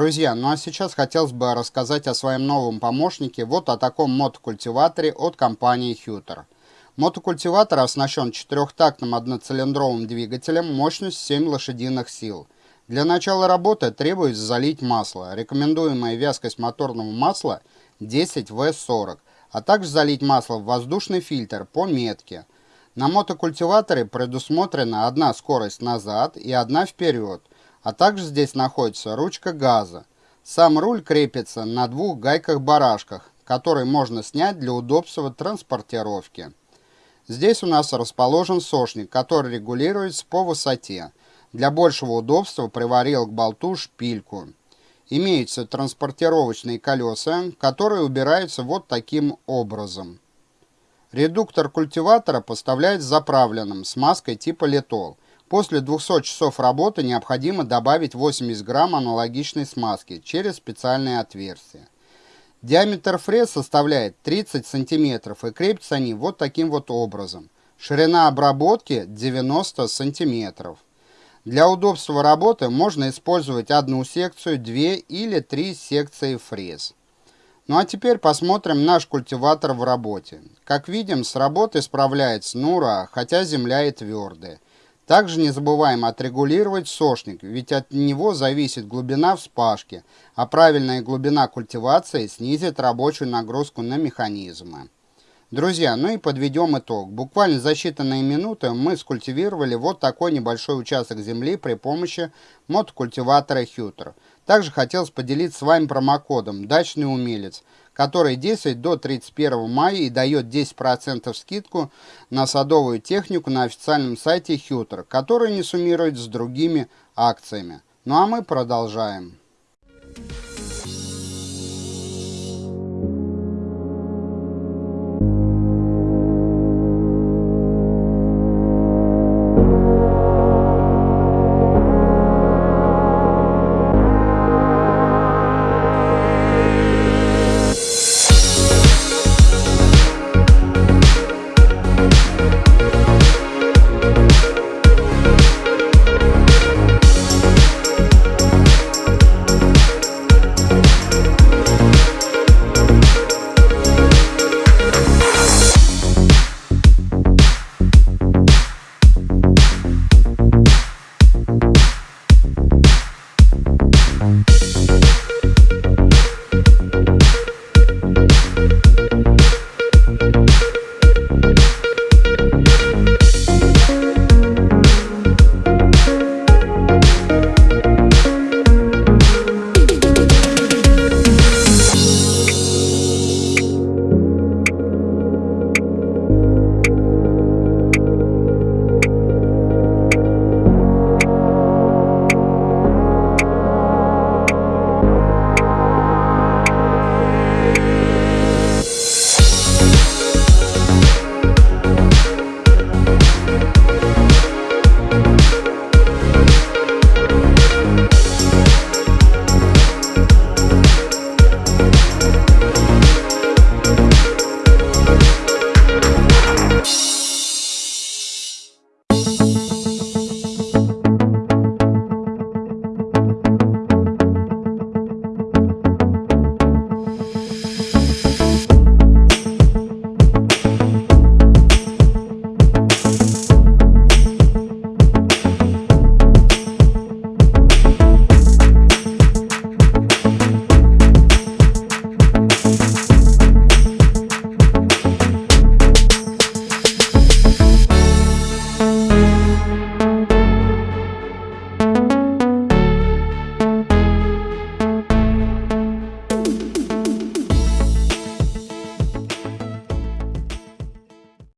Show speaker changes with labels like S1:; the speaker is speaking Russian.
S1: Друзья, ну а сейчас хотелось бы рассказать о своем новом помощнике, вот о таком мотокультиваторе от компании Huter. Мотокультиватор оснащен четырехтактным одноцилиндровым двигателем мощностью 7 лошадиных сил. Для начала работы требуется залить масло. Рекомендуемая вязкость моторного масла 10В40, а также залить масло в воздушный фильтр по метке. На мотокультиваторе предусмотрена одна скорость назад и одна вперед а также здесь находится ручка газа. Сам руль крепится на двух гайках-барашках, которые можно снять для удобства транспортировки. Здесь у нас расположен сошник, который регулируется по высоте. Для большего удобства приварил к болту шпильку. Имеются транспортировочные колеса, которые убираются вот таким образом. Редуктор культиватора поставляется заправленным смазкой типа литол – После 200 часов работы необходимо добавить 80 грамм аналогичной смазки через специальные отверстия. Диаметр фрез составляет 30 сантиметров и крепятся они вот таким вот образом. Ширина обработки 90 сантиметров. Для удобства работы можно использовать одну секцию, две или три секции фрез. Ну а теперь посмотрим наш культиватор в работе. Как видим, с работой справляется на ура, хотя земля и твердая. Также не забываем отрегулировать сошник, ведь от него зависит глубина вспашки, а правильная глубина культивации снизит рабочую нагрузку на механизмы. Друзья, ну и подведем итог. Буквально за считанные минуты мы скультивировали вот такой небольшой участок земли при помощи мотокультиватора Хютер. Также хотелось поделиться с вами промокодом «Дачный умелец», который действует до 31 мая и дает 10% скидку на садовую технику на официальном сайте Хютер, который не суммирует с другими акциями. Ну а мы продолжаем.